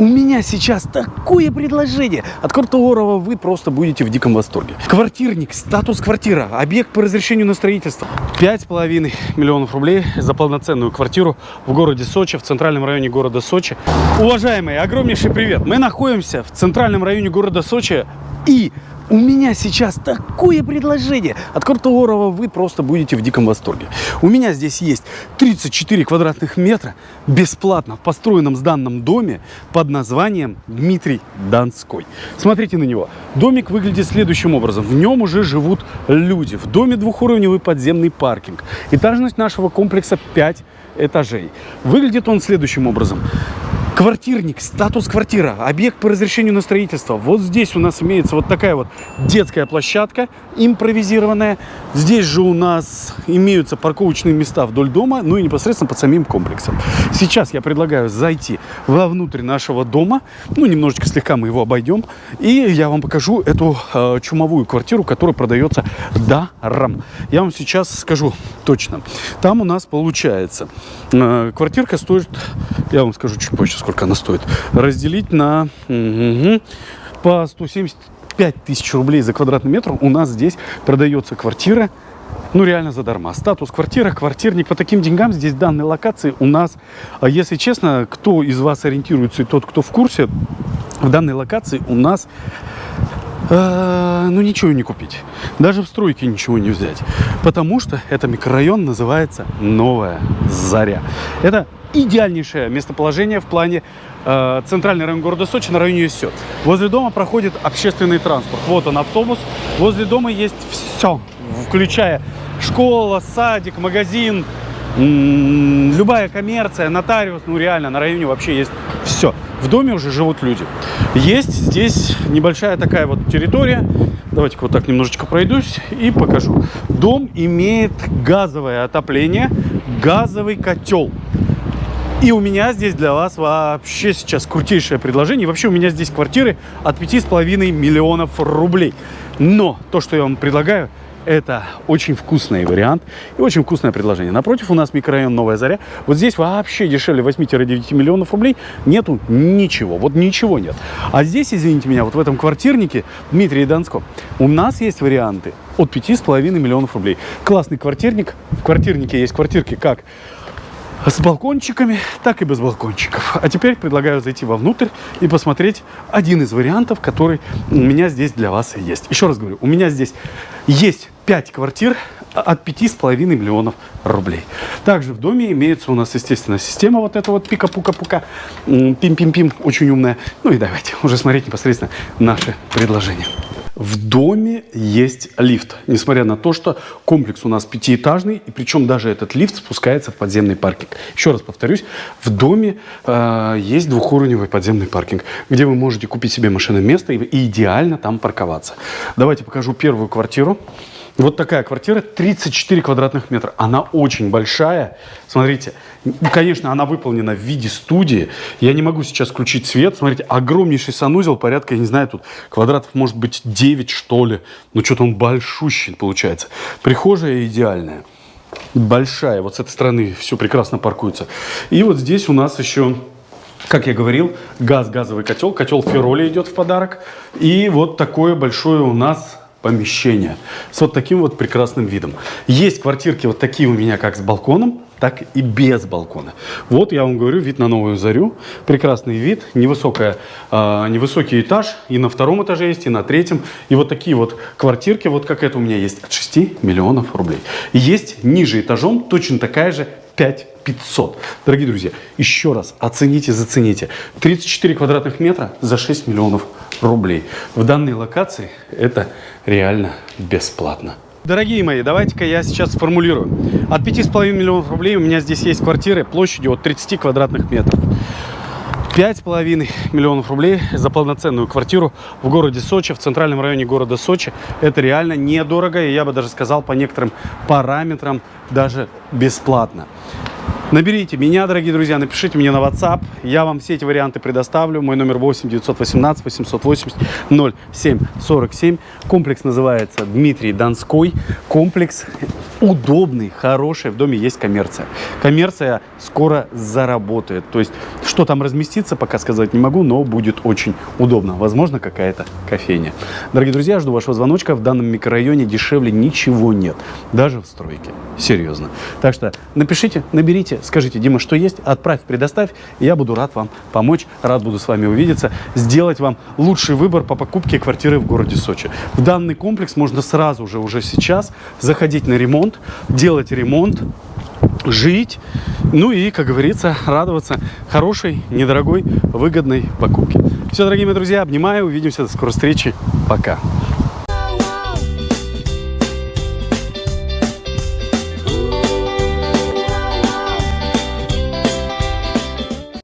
У меня сейчас такое предложение, от которого вы просто будете в диком восторге. Квартирник, статус квартира, объект по разрешению на строительство. 5,5 миллионов рублей за полноценную квартиру в городе Сочи, в центральном районе города Сочи. Уважаемые, огромнейший привет! Мы находимся в центральном районе города Сочи и у меня сейчас такое предложение, от которого вы просто будете в диком восторге. У меня здесь есть 34 квадратных метра бесплатно в построенном сданном доме под названием Дмитрий Донской. Смотрите на него. Домик выглядит следующим образом. В нем уже живут люди. В доме двухуровневый подземный паркинг. Этажность нашего комплекса 5 этажей. Выглядит он следующим образом. Квартирник, статус квартира, объект по разрешению на строительство. Вот здесь у нас имеется вот такая вот детская площадка импровизированная. Здесь же у нас имеются парковочные места вдоль дома, ну и непосредственно под самим комплексом. Сейчас я предлагаю зайти вовнутрь нашего дома, ну немножечко слегка мы его обойдем, и я вам покажу эту э, чумовую квартиру, которая продается даром. Я вам сейчас скажу точно. Там у нас получается, э, квартирка стоит, я вам скажу чуть позже, сколько она стоит, разделить на угу, по 175 тысяч рублей за квадратный метр у нас здесь продается квартира ну реально задарма. Статус квартира, квартирник. По таким деньгам здесь данной локации у нас, а если честно, кто из вас ориентируется и тот, кто в курсе, в данной локации у нас э, ну ничего не купить. Даже в стройке ничего не взять. Потому что это микрорайон называется Новая Заря. Это идеальнейшее местоположение в плане э, центральный район города Сочи на районе ЮСЕ. Возле дома проходит общественный транспорт. Вот он автобус. Возле дома есть все, включая школа, садик, магазин, любая коммерция, нотариус, ну реально на районе вообще есть все. В доме уже живут люди. Есть здесь небольшая такая вот территория. Давайте-ка вот так немножечко пройдусь и покажу. Дом имеет газовое отопление, газовый котел. И у меня здесь для вас вообще сейчас крутейшее предложение. Вообще у меня здесь квартиры от 5,5 миллионов рублей. Но то, что я вам предлагаю, это очень вкусный вариант и очень вкусное предложение. Напротив у нас микрорайон Новая Заря. Вот здесь вообще дешевле 8-9 миллионов рублей нету ничего. Вот ничего нет. А здесь, извините меня, вот в этом квартирнике Дмитрий Донском у нас есть варианты от 5,5 миллионов рублей. Классный квартирник. В квартирнике есть квартирки как с балкончиками, так и без балкончиков. А теперь предлагаю зайти вовнутрь и посмотреть один из вариантов, который у меня здесь для вас есть. Еще раз говорю, у меня здесь есть 5 квартир от 5,5 миллионов рублей. Также в доме имеется у нас, естественно, система вот эта вот пика-пука-пука, пим-пим-пим, очень умная. Ну и давайте уже смотреть непосредственно наши предложения. В доме есть лифт, несмотря на то, что комплекс у нас пятиэтажный, и причем даже этот лифт спускается в подземный паркинг. Еще раз повторюсь, в доме э, есть двухуровневый подземный паркинг, где вы можете купить себе машинное место и, идеально там парковаться. Давайте покажу первую квартиру. Вот такая квартира, 34 квадратных метра. Она очень большая. Смотрите, конечно, она выполнена в виде студии. Я не могу сейчас включить свет. Смотрите, огромнейший санузел, порядка, я не знаю, тут квадратов может быть 9, что ли. Ну, что-то он большущий получается. Прихожая идеальная. Большая. Вот с этой стороны все прекрасно паркуется. И вот здесь у нас еще как я говорил, газ, газовый котел. Котел Фероли идет в подарок. И вот такое большое у нас помещение с вот таким вот прекрасным видом. Есть квартирки вот такие у меня как с балконом, так и без балкона. Вот я вам говорю, вид на Новую Зарю. Прекрасный вид, невысокая, э, невысокий этаж. И на втором этаже есть, и на третьем. И вот такие вот квартирки, вот как это у меня есть, от 6 миллионов рублей. есть ниже этажом точно такая же 5 500. Дорогие друзья, еще раз оцените, зацените. 34 квадратных метра за 6 миллионов рублей. В данной локации это реально бесплатно. Дорогие мои, давайте-ка я сейчас сформулирую. От 5,5 миллионов рублей у меня здесь есть квартиры площадью от 30 квадратных метров. 5,5 миллионов рублей за полноценную квартиру в городе Сочи, в центральном районе города Сочи. Это реально недорого, и я бы даже сказал по некоторым параметрам даже бесплатно. Наберите меня, дорогие друзья, напишите мне на WhatsApp. Я вам все эти варианты предоставлю. Мой номер 8 918 880 0747. Комплекс называется Дмитрий Донской. Комплекс удобный, хороший. В доме есть коммерция. Коммерция скоро заработает. То есть, что там разместиться, пока сказать не могу, но будет очень удобно. Возможно, какая-то кофейня. Дорогие друзья, жду вашего звоночка. В данном микрорайоне дешевле ничего нет. Даже в стройке. Серьезно. Так что напишите, наберите, скажите, Дима, что есть, отправь, предоставь. Я буду рад вам помочь, рад буду с вами увидеться, сделать вам лучший выбор по покупке квартиры в городе Сочи. В данный комплекс можно сразу же, уже сейчас, заходить на ремонт, делать ремонт, жить, ну и, как говорится, радоваться хорошей, недорогой, выгодной покупке. Все, дорогие мои друзья, обнимаю, увидимся, до скорой встречи, пока.